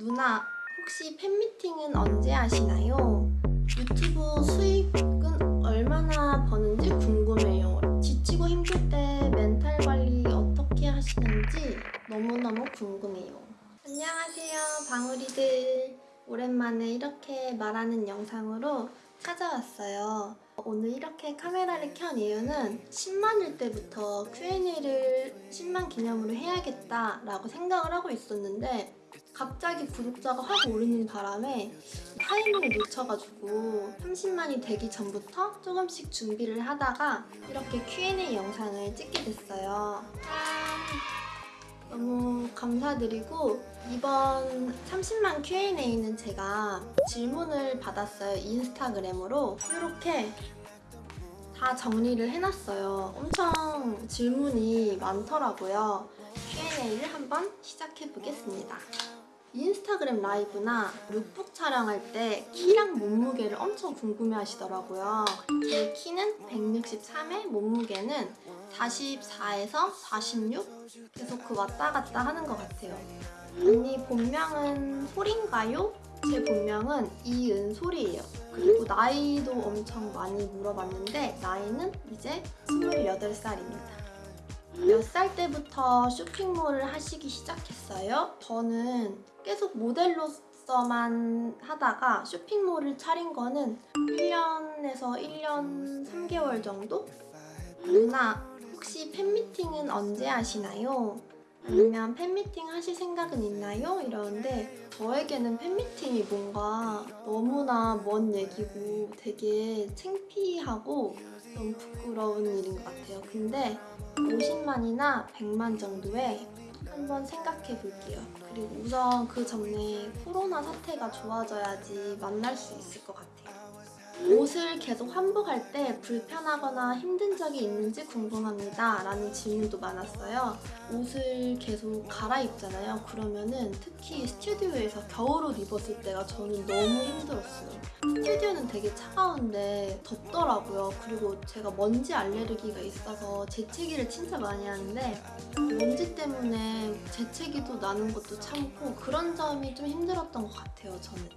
누나 혹시 팬미팅은 언제 하시나요? 유튜브 수익은 얼마나 버는지 궁금해요. 지치고 힘들 때 멘탈 관리 어떻게 하시는지 너무너무 궁금해요. 안녕하세요 방울이들. 오랜만에 이렇게 말하는 영상으로 찾아왔어요. 오늘 이렇게 카메라를 켠 이유는 10만일 때부터 Q&A를 10만 기념으로 해야겠다 라고 생각을 하고 있었는데 갑자기 구독자가 확 오르는 바람에 타이밍을 놓쳐가지고 30만이 되기 전부터 조금씩 준비를 하다가 이렇게 Q&A 영상을 찍게 됐어요. 짠! 너무 감사드리고 이번 30만 Q&A는 제가 질문을 받았어요. 인스타그램으로 이렇게 다 정리를 해놨어요. 엄청 질문이 많더라고요. Q&A를 한번 시작해보겠습니다. 인스타그램 라이브나 룩북 촬영할 때 키랑 몸무게를 엄청 궁금해 하시더라고요. 제 키는 163에 몸무게는 44에서 46? 계속 그 왔다 갔다 하는 것 같아요. 언니 본명은 소린가요? 제 본명은 이은솔이에요. 그리고 나이도 엄청 많이 물어봤는데 나이는 이제 28살입니다. 몇 살 때부터 쇼핑몰을 하시기 시작했어요? 저는 계속 모델로서만 하다가 쇼핑몰을 차린 거는 1년에서 1년 3개월 정도? 누나 혹시 팬미팅은 언제 하시나요? 아니면 팬미팅 하실 생각은 있나요? 이러는데 저에게는 팬미팅이 뭔가 너무나 먼 얘기고 되게 창피하고 좀 부끄러운 일인 것 같아요. 근데 50만이나 100만 정도에 한번 생각해 볼게요. 그리고 우선 그 전에 코로나 사태가 좋아져야지 만날 수 있을 것 같아요. 옷을 계속 환복할 때 불편하거나 힘든 적이 있는지 궁금합니다 라는 질문도 많았어요. 옷을 계속 갈아입잖아요. 그러면은 특히 스튜디오에서 겨울옷 입었을 때가 저는 너무 힘들었어요. 스튜디오는 되게 차가운데 덥더라고요. 그리고 제가 먼지 알레르기가 있어서 재채기를 진짜 많이 하는데 먼지 때문에 재채기도 나는 것도 참고 그런 점이 좀 힘들었던 것 같아요 저는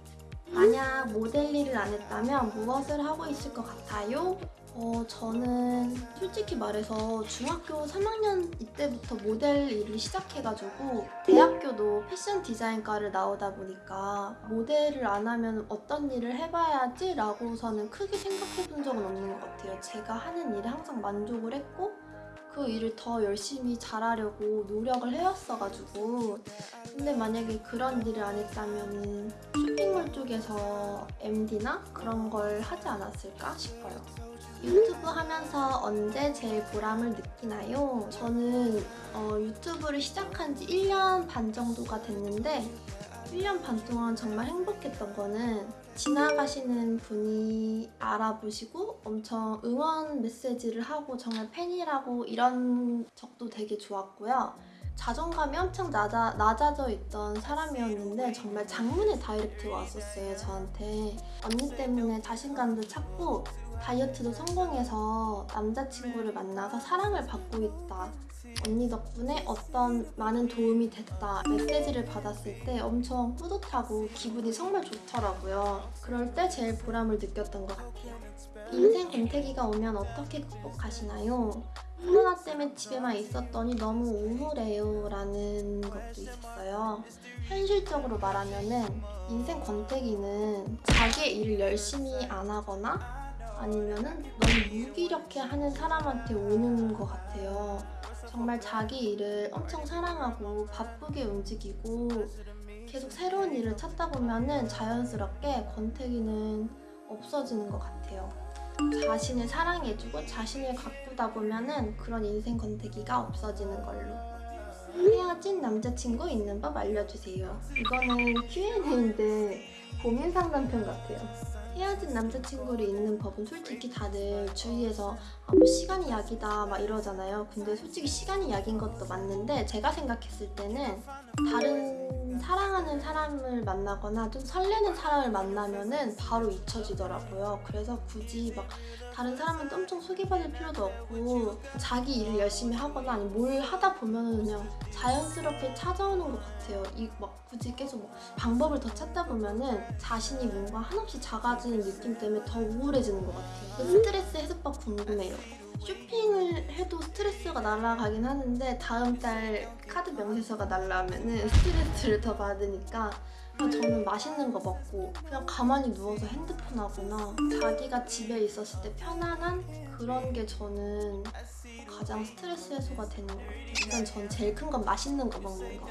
만약 모델 일을 안 했다면 무엇을 하고 있을 것 같아요? 어, 저는 솔직히 말해서 중학교 3학년 이때부터 모델 일을 시작해가지고 대학교도 패션 디자인과를 나오다 보니까 모델을 안 하면 어떤 일을 해봐야지 라고서는 크게 생각해 본 적은 없는 것 같아요. 제가 하는 일에 항상 만족을 했고 그 일을 더 열심히 잘하려고 노력을 해왔어가지고 근데 만약에 그런 일을 안 했다면 쇼핑몰 쪽에서 MD나 그런 걸 하지 않았을까 싶어요. 유튜브 하면서 언제 제일 보람을 느끼나요? 저는 어, 유튜브를 시작한 지 1년 반 정도가 됐는데 1년 반 동안 정말 행복했던 거는 지나가시는 분이 알아보시고 엄청 응원 메시지를 하고 정말 팬이라고 이런 적도 되게 좋았고요. 자존감이 엄청 낮아, 낮아져 있던 사람이었는데 정말 장문의 다이렉트가 왔었어요 저한테. 언니 때문에 자신감도 찾고 다이어트도 성공해서 남자친구를 만나서 사랑을 받고 있다. 언니 덕분에 어떤 많은 도움이 됐다. 메시지를 받았을 때 엄청 뿌듯하고 기분이 정말 좋더라고요. 그럴 때 제일 보람을 느꼈던 것 같아요. 인생 권태기가 오면 어떻게 극복하시나요? 코로나 때문에 집에만 있었더니 너무 우울해요 라는 것도 있었어요 현실적으로 말하면 인생 권태기는 자기의 일을 열심히 안 하거나 아니면은 너무 무기력해 하는 사람한테 오는 것 같아요 정말 자기 일을 엄청 사랑하고 바쁘게 움직이고 계속 새로운 일을 찾다 보면 자연스럽게 권태기는 없어지는 것 같아요. 자신을 사랑해주고 자신을 가꾸다 보면 그런 인생 권태기가 없어지는 걸로. 헤어진 남자친구 있는 법 알려주세요. 이거는 Q&A인데 고민 상담편 같아요. 헤어진 남자친구를 잊는 법은 솔직히 다들 주위에서 아, 뭐 시간이 약이다 막 이러잖아요. 근데 솔직히 시간이 약인 것도 맞는데 제가 생각했을 때는 다른 좀 사랑하는 사람을 만나거나 좀 설레는 사람을 만나면 은 바로 잊혀지더라고요. 그래서 굳이 막 다른 사람한테 엄청 소개받을 필요도 없고 자기 일을 열심히 하거나 아니면 뭘 하다 보면 은 그냥 자연스럽게 찾아오는 것 같아요. 이 막 굳이 계속 뭐 방법을 더 찾다 보면 은 자신이 뭔가 한없이 작아지는 느낌 때문에 더 우울해지는 것 같아요. 그 스트레스 해소법 궁금해요. 쇼핑을 해도 스트레스가 날아가긴 하는데 다음 달 카드 명세서가 날라오면은 스트레스를 더 받으니까 저는 맛있는 거 먹고 그냥 가만히 누워서 핸드폰 하거나 자기가 집에 있었을 때 편안한 그런 게 저는 가장 스트레스 해소가 되는 것 같아요. 일단 전 제일 큰 건 맛있는 거 먹는 거.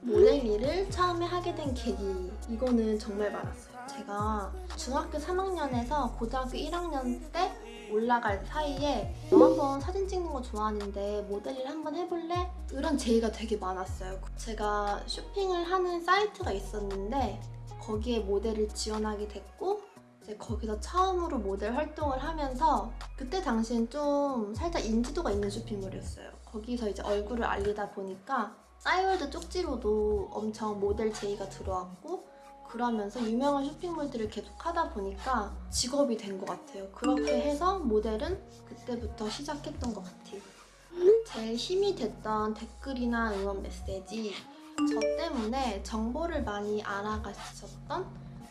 모델 일을 처음에 하게 된 계기 이거는 정말 많았어요. 제가 중학교 3학년에서 고등학교 1학년 때 올라갈 사이에 너 한번 사진 찍는 거 좋아하는데 모델 일 한번 해볼래? 이런 제의가 되게 많았어요. 제가 쇼핑을 하는 사이트가 있었는데 거기에 모델을 지원하게 됐고 이제 거기서 처음으로 모델 활동을 하면서 그때 당시엔 좀 살짝 인지도가 있는 쇼핑몰이었어요. 거기서 이제 얼굴을 알리다 보니까 싸이월드 쪽지로도 엄청 모델 제의가 들어왔고 그러면서 유명한 쇼핑몰들을 계속 하다 보니까 직업이 된 것 같아요. 그렇게 해서 모델은 그때부터 시작했던 것 같아요. 제일 힘이 됐던 댓글이나 응원 메시지 저 때문에 정보를 많이 알아가셨던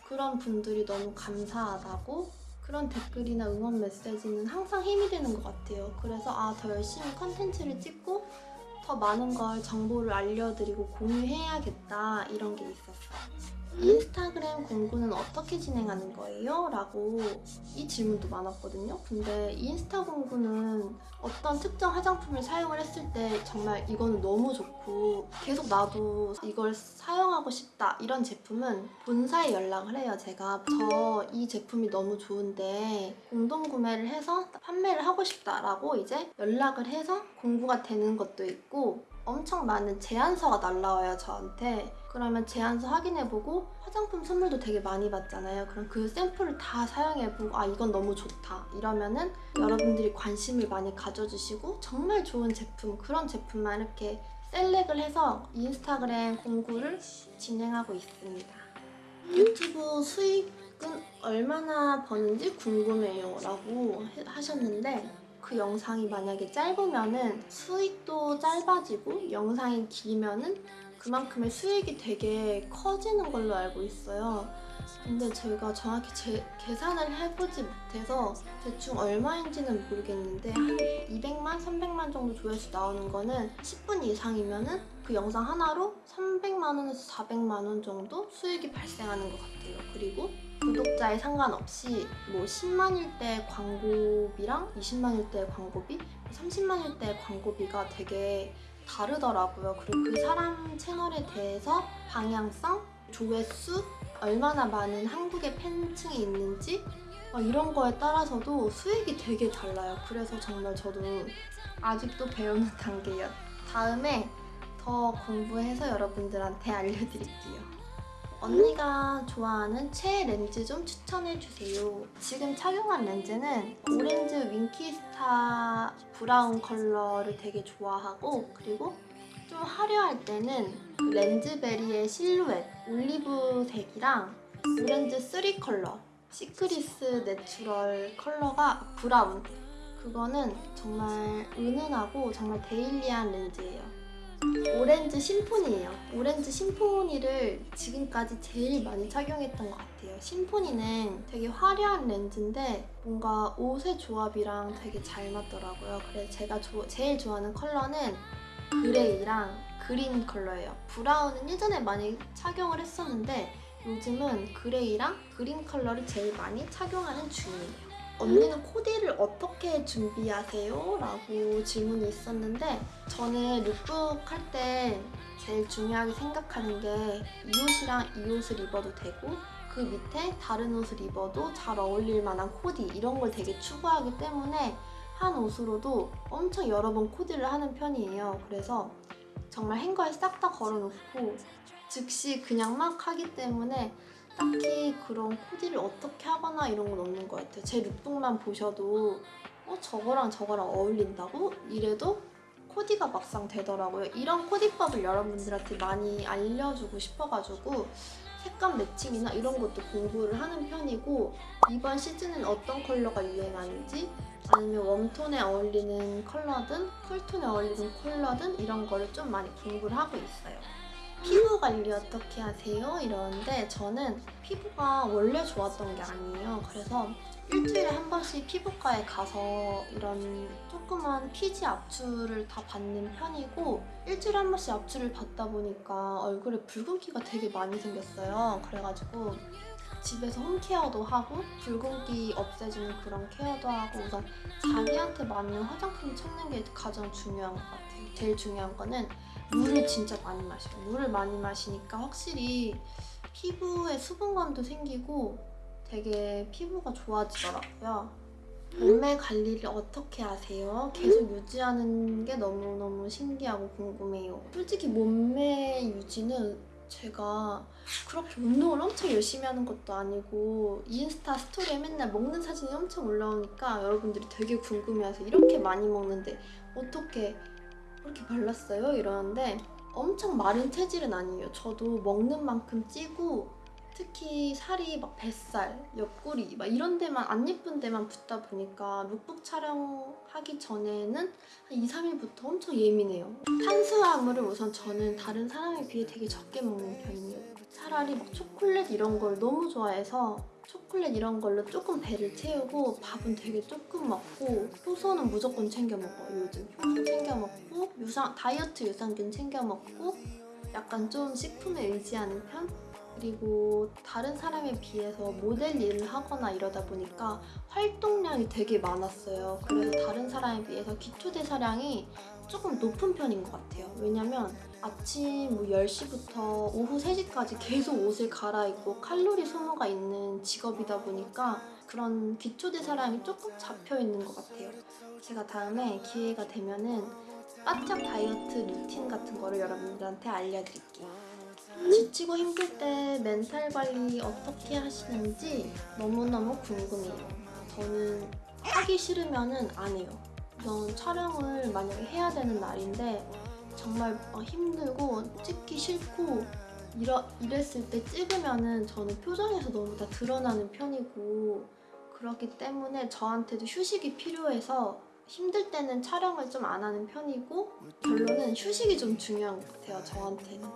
그런 분들이 너무 감사하다고 그런 댓글이나 응원 메시지는 항상 힘이 되는 것 같아요. 그래서 아 더 열심히 컨텐츠를 찍고 더 많은 걸 정보를 알려드리고 공유해야겠다 이런 게 있었어요. 인스타그램 공구는 어떻게 진행하는 거예요? 라고 이 질문도 많았거든요. 근데 인스타 공구는 어떤 특정 화장품을 사용을 했을 때 정말 이거는 너무 좋고 계속 나도 이걸 사용하고 싶다 이런 제품은 본사에 연락을 해요. 제가 저 이 제품이 너무 좋은데 공동 구매를 해서 판매를 하고 싶다라고 이제 연락을 해서 공구가 되는 것도 있고 엄청 많은 제안서가 날라와요 저한테. 그러면 제안서 확인해보고 화장품 선물도 되게 많이 받잖아요. 그럼 그 샘플을 다 사용해보고 아 이건 너무 좋다. 이러면은 여러분들이 관심을 많이 가져주시고 정말 좋은 제품 그런 제품만 이렇게 셀렉을 해서 인스타그램 공구를 진행하고 있습니다. 유튜브 수익은 얼마나 버는지 궁금해요 라고 해- 하셨는데 그 영상이 만약에 짧으면은 수익도 짧아지고 영상이 길면은 그만큼의 수익이 되게 커지는 걸로 알고 있어요. 근데 제가 정확히 제, 계산을 해보지 못해서 대충 얼마인지는 모르겠는데 한 200만, 300만 정도 조회수 나오는 거는 10분 이상이면 은 그 영상 하나로 300만 원에서 400만 원 정도 수익이 발생하는 것 같아요. 그리고 구독자에 상관없이 뭐 10만일 때 광고비랑 20만일 때 광고비, 30만일 때 광고비가 되게 다르더라고요. 그리고 그 사람 채널에 대해서 방향성, 조회수, 얼마나 많은 한국의 팬층이 있는지 막 이런 거에 따라서도 수익이 되게 달라요. 그래서 정말 저도 아직도 배우는 단계예요. 다음에 더 공부해서 여러분들한테 알려드릴게요. 언니가 좋아하는 최애 렌즈 좀 추천해주세요. 지금 착용한 렌즈는 오렌즈 윙키스타 brown 컬러를 되게 좋아하고 그리고 좀 화려할 때는 그 렌즈베리의 실루엣 올리브색이랑 오렌즈 3 컬러 시크리스 natural 컬러가 brown 그거는 정말 은은하고 정말 daily한 렌즈예요. 오렌즈 심포니예요. 오렌즈 심포니를 지금까지 제일 많이 착용했던 것 같아요. 심포니는 되게 화려한 렌즈인데 뭔가 옷의 조합이랑 되게 잘 맞더라고요. 그래서 제가 조- 제일 좋아하는 컬러는 gray랑 green 컬러예요. brown은 예전에 많이 착용을 했었는데 요즘은 gray랑 green 컬러를 제일 많이 착용하는 중이에요. 언니는 코디를 어떻게 준비하세요? 라고 질문이 있었는데 저는 룩북 할 때 제일 중요하게 생각하는 게 이 옷이랑 이 옷을 입어도 되고 그 밑에 다른 옷을 입어도 잘 어울릴 만한 코디 이런 걸 되게 추구하기 때문에 한 옷으로도 엄청 여러 번 코디를 하는 편이에요. 그래서 정말 행거에 싹 다 걸어놓고 즉시 그냥 막 하기 때문에 딱히 그런 코디를 어떻게 하거나 이런 건 없는 것 같아요. 제 룩북만 보셔도 어 저거랑 저거랑 어울린다고? 이래도 코디가 막상 되더라고요. 이런 코디법을 여러분들한테 많이 알려주고 싶어가지고 색감 매칭이나 이런 것도 공부를 하는 편이고 이번 시즌은 어떤 컬러가 유행하는지 아니면 웜톤에 어울리는 컬러든 쿨톤에 어울리는 컬러든 이런 거를 좀 많이 공부를 하고 있어요. 피부 관리 어떻게 하세요? 이러는데 저는 피부가 원래 좋았던 게 아니에요. 그래서 일주일에 한 번씩 피부과에 가서 이런 조그만 피지 압출을 다 받는 편이고 일주일에 한 번씩 압출을 받다 보니까 얼굴에 붉은기가 되게 많이 생겼어요. 그래가지고 집에서 홈케어도 하고 붉은기 없애주는 그런 케어도 하고 우선 자기한테 맞는 화장품 찾는 게 가장 중요한 것 같아요. 제일 중요한 거는 물을 진짜 많이 마셔요. 물을 많이 마시니까 확실히 피부에 수분감도 생기고 되게 피부가 좋아지더라고요. 몸매 관리를 어떻게 하세요? 계속 유지하는 게 너무너무 신기하고 궁금해요. 솔직히 몸매 유지는 제가 그렇게 운동을 엄청 열심히 하는 것도 아니고 인스타 스토리에 맨날 먹는 사진이 엄청 올라오니까 여러분들이 되게 궁금해해서 이렇게 많이 먹는데 어떻게 그렇게 말랐어요? 이러는데 엄청 마른 체질은 아니에요. 저도 먹는 만큼 찌고 특히 살이 막 뱃살, 옆구리 막 이런 데만 안 예쁜 데만 붙다 보니까 룩북 촬영하기 전에는 한 2, 3일부터 엄청 예민해요. 탄수화물을 우선 저는 다른 사람에 비해 되게 적게 먹는 편이에요. 차라리 막 초콜릿 이런 걸 너무 좋아해서 초콜릿 이런 걸로 조금 배를 채우고 밥은 되게 조금 먹고 효소는 무조건 챙겨 먹어요 요즘. 효소 챙겨 먹고 유산 다이어트 유산균 챙겨 먹고 약간 좀 식품에 의지하는 편? 그리고 다른 사람에 비해서 모델 일을 하거나 이러다 보니까 활동량이 되게 많았어요. 그래서 다른 사람에 비해서 기초대사량이 조금 높은 편인 것 같아요. 왜냐면 아침 뭐 10시부터 오후 3시까지 계속 옷을 갈아입고 칼로리 소모가 있는 직업이다 보니까 그런 기초대사량이 조금 잡혀있는 것 같아요. 제가 다음에 기회가 되면 은 바짝 다이어트 루틴 같은 거를 여러분들한테 알려드릴게요. 지치고 힘들 때 멘탈 관리 어떻게 하시는지 너무너무 궁금해요. 저는 하기 싫으면은 안 해요. 우선 촬영을 만약에 해야 되는 날인데 정말 막 힘들고 찍기 싫고 이러, 이랬을 때 찍으면은 저는 표정에서 너무 다 드러나는 편이고 그렇기 때문에 저한테도 휴식이 필요해서 힘들 때는 촬영을 좀 안 하는 편이고 결론은 휴식이 좀 중요한 것 같아요 저한테는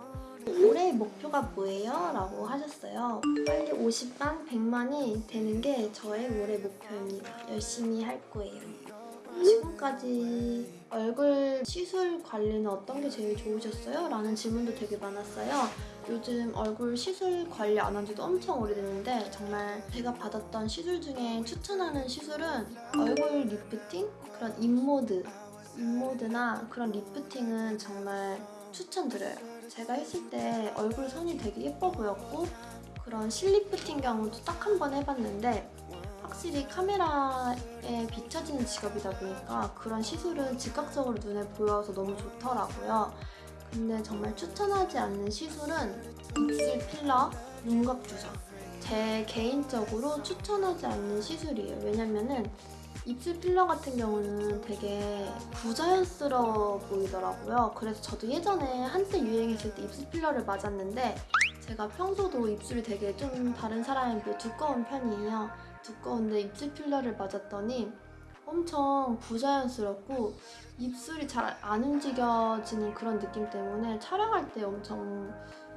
올해 목표가 뭐예요? 라고 하셨어요. 빨리 50만, 100만이 되는 게 저의 올해 목표입니다. 열심히 할 거예요. 지금까지 얼굴 시술 관리는 어떤 게 제일 좋으셨어요? 라는 질문도 되게 많았어요. 요즘 얼굴 시술 관리 안 한 지도 엄청 오래됐는데 정말 제가 받았던 시술 중에 추천하는 시술은 얼굴 리프팅? 그런 인모드, 인모드나 그런 lifting은 정말 추천드려요. 제가 했을 때 얼굴 선이 되게 예뻐 보였고 그런 실lifting 경우도 딱 한 번 해봤는데 확실히 카메라에 비춰지는 직업이다 보니까 그런 시술은 즉각적으로 눈에 보여서 너무 좋더라고요. 근데 정말 추천하지 않는 시술은 입술 필러, 윤곽 주사. 제 개인적으로 추천하지 않는 시술이에요. 왜냐면은 입술 필러 같은 경우는 되게 부자연스러워 보이더라고요. 그래서 저도 예전에 한때 유행했을 때 입술 필러를 맞았는데 제가 평소도 입술이 되게 좀 다른 사람에 비해 두꺼운 편이에요. 두꺼운데 입술 필러를 맞았더니 엄청 부자연스럽고 입술이 잘 안 움직여지는 그런 느낌 때문에 촬영할 때 엄청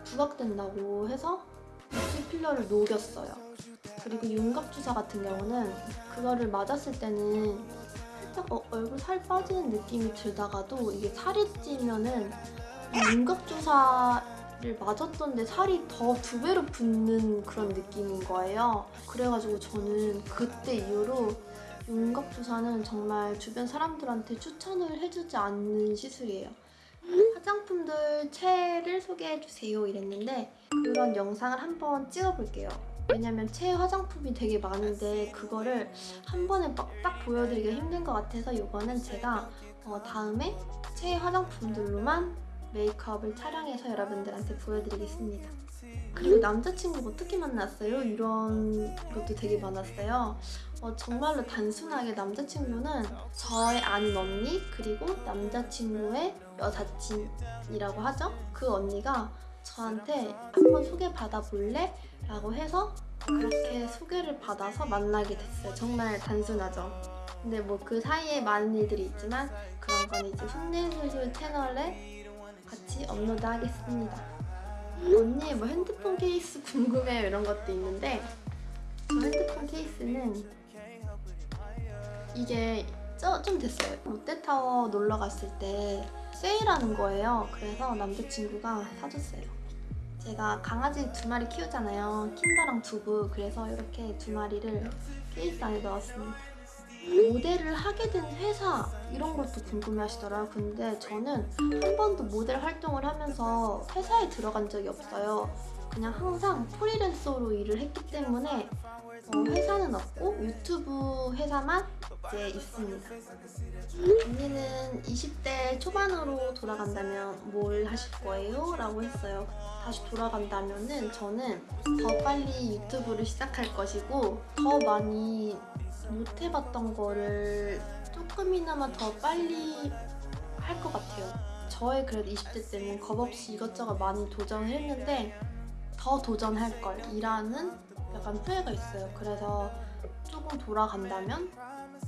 부각된다고 해서 입술 필러를 녹였어요. 그리고 윤곽주사 같은 경우는 그거를 맞았을 때는 살짝 어, 얼굴 살 빠지는 느낌이 들다가도 이게 살이 찌면은 윤곽주사 를 맞았던데 살이 더 두 배로 붙는 그런 느낌인 거예요. 그래가지고 저는 그때 이후로 윤곽주사는 정말 주변 사람들한테 추천을 해주지 않는 시술이에요. 화장품들 최애를 소개해주세요 이랬는데 그런 영상을 한번 찍어볼게요. 왜냐면 최애 화장품이 되게 많은데 그거를 한 번에 막 딱 보여드리기가 힘든 것 같아서 이거는 제가 어, 다음에 최애 화장품들로만 메이크업을 촬영해서 여러분들한테 보여드리겠습니다. 그리고 남자친구 어떻게 만났어요? 이런 것도 되게 많았어요. 어, 정말로 단순하게 남자친구는 저의 아는 언니 그리고 남자친구의 여사친이라고 하죠. 그 언니가 저한테 한번 소개받아 볼래? 라고 해서 그렇게 소개를 받아서 만나게 됐어요. 정말 단순하죠. 근데 뭐 그 사이에 많은 일들이 있지만 그런 건 이제 훈내술술 채널에 같이 업로드 하겠습니다. 언니 뭐 핸드폰 케이스 궁금해요 이런 것도 있는데 저 핸드폰 케이스는 이게 저- 좀 됐어요. 롯데타워 놀러 갔을 때 세일하는 거예요. 그래서 남자친구가 사줬어요. 제가 강아지 두 마리 키우잖아요. 킨더랑 두부. 그래서 이렇게 두 마리를 케이스 안에 넣었습니다. 모델을 하게 된 회사 이런 것도 궁금해 하시더라고요. 근데 저는 한 번도 모델 활동을 하면서 회사에 들어간 적이 없어요. 그냥 항상 프리랜서로 일을 했기 때문에 어, 회사는 없고 유튜브 회사만 이제 있습니다. 언니는 20대 초반으로 돌아간다면 뭘 하실 거예요? 라고 했어요. 다시 돌아간다면 은 저는 더 빨리 유튜브를 시작할 것이고 더 많이 못 해봤던 거를 조금이나마 더 빨리 할 것 같아요. 저의 그래도 20대 때는 겁없이 이것저것 많이 도전을 했는데 더 도전할 걸 이라는 약간 후회가 있어요. 그래서 조금 돌아간다면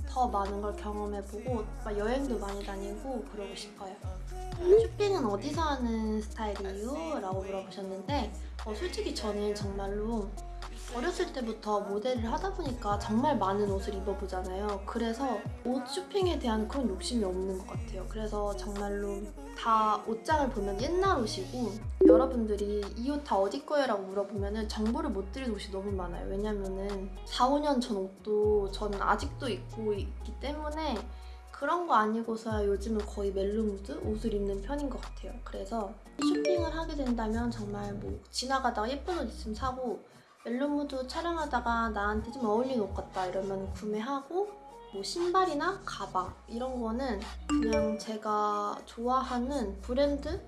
더 많은 걸 경험해보고 막 여행도 많이 다니고 그러고 싶어요. 쇼핑은 어디서 하는 스타일이에요? 라고 물어보셨는데 어, 솔직히 저는 정말로 어렸을 때부터 모델을 하다 보니까 정말 많은 옷을 입어보잖아요. 그래서 옷 쇼핑에 대한 그런 욕심이 없는 것 같아요. 그래서 정말로 다 옷장을 보면 옛날 옷이고 여러분들이 이 옷 다 어디 거예요? 라고 물어보면 정보를 못 드릴 옷이 너무 많아요. 왜냐면은 4, 5년 전 옷도 저는 아직도 입고 있기 때문에 그런 거 아니고서야 요즘은 거의 멜로무드 옷을 입는 편인 것 같아요. 그래서 쇼핑을 하게 된다면 정말 뭐 지나가다가 예쁜 옷 있으면 사고 멜로무드 촬영하다가 나한테 좀 어울리는 옷 같다 이러면 구매하고 뭐 신발이나 가방 이런 거는 그냥 제가 좋아하는 브랜드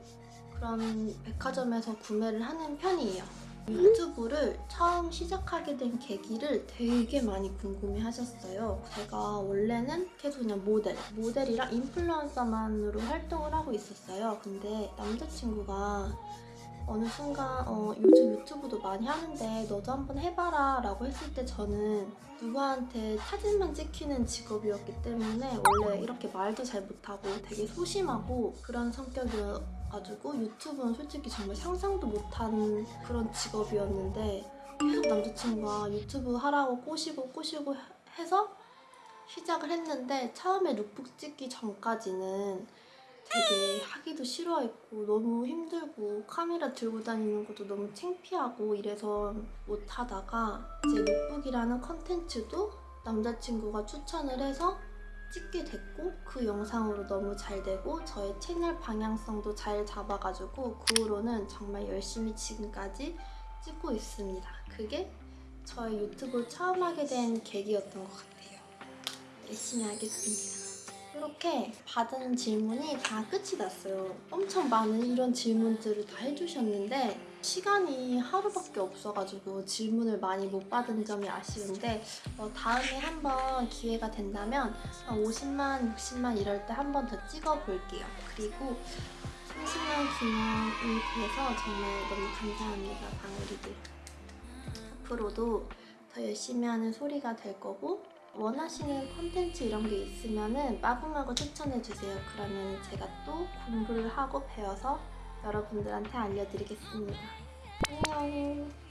그런 백화점에서 구매를 하는 편이에요. 유튜브를 처음 시작하게 된 계기를 되게 많이 궁금해 하셨어요. 제가 원래는 계속 그냥 모델, 모델이랑 인플루언서만으로 활동을 하고 있었어요. 근데 남자친구가 어느 순간 어, 요즘 유튜브도 많이 하는데 너도 한번 해봐라 라고 했을 때 저는 누구한테 사진만 찍히는 직업이었기 때문에 원래 이렇게 말도 잘 못하고 되게 소심하고 그런 성격이어가지고 유튜브는 솔직히 정말 상상도 못한 그런 직업이었는데 계속 남자친구가 유튜브 하라고 꼬시고 꼬시고 해서 시작을 했는데 처음에 룩북 찍기 전까지는 되게 하기도 싫어했고 너무 힘들고 카메라 들고 다니는 것도 너무 창피하고 이래서 못하다가 이제 lookbook이라는 컨텐츠도 남자친구가 추천을 해서 찍게 됐고 그 영상으로 너무 잘 되고 저의 채널 방향성도 잘 잡아가지고 그 후로는 정말 열심히 지금까지 찍고 있습니다. 그게 저의 유튜브를 처음 하게 된 계기였던 것 같아요. 열심히 하겠습니다. 이렇게 받은 질문이 다 끝이 났어요. 엄청 많은 이런 질문들을 다 해주셨는데 시간이 하루밖에 없어가지고 질문을 많이 못 받은 점이 아쉬운데 어, 다음에 한번 기회가 된다면 한 50만, 60만 이럴 때 한번 더 찍어볼게요. 그리고 30만 기념을 위해서 정말 너무 감사합니다, 방울이들. 앞으로도 더 열심히 하는 소리가 될 거고 원하시는 콘텐츠 이런 게 있으면은 마구마구 추천해 주세요. 그러면 제가 또 공부를 하고 배워서 여러분들한테 알려드리겠습니다. 안녕.